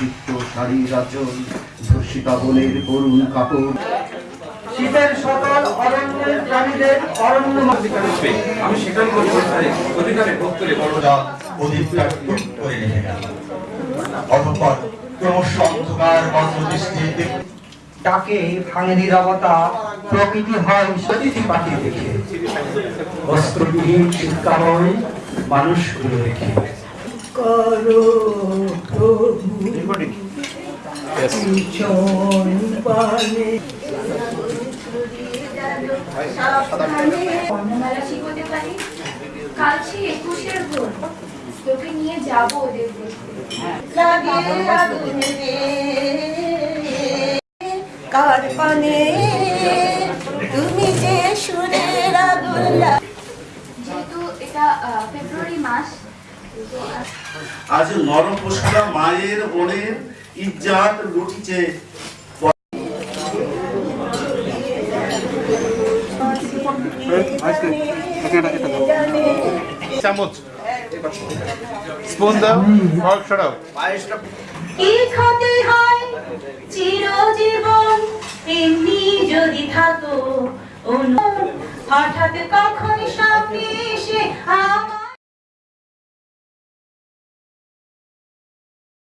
চিত্ত শাড়ির আচল ধর্ষিতা বনের করুণ কাপড়। শীতের সকাল অরণ্যের প্রাণীদের অরণ্য আমি সেখানে অধিকারে অধিকারে ভোগ করে বড় যা অধিকটা টুক করে রেখে গেল। অতঃপর ক্রমশ অন্ধকার বঙ্গদৃষ্টিতে ডাকে ভাঙে নিরবতা প্রকৃতি হয় পাখি দেখে। বস্ত্রবিহীন শীতকাময় মানুষগুলো দেখে। করো পিছন পানে বর্ণমালা শিখতে পারি কাল সে একুশের ভোর তোকে নিয়ে যাব ওদের কার পানে তুমি যে সুরের যেহেতু এটা ফেব্রুয়ারি মাস আজ নরপশুরা মায়ের বোনের ইজ্জাত লুটিছে। চামচ। স্পুন দাও ফর্ক সরাও। কি ক্ষতি হয় চিরজীবন? এমনি যদি থাকো অনু হঠাৎ কখন সামনে এসে আমার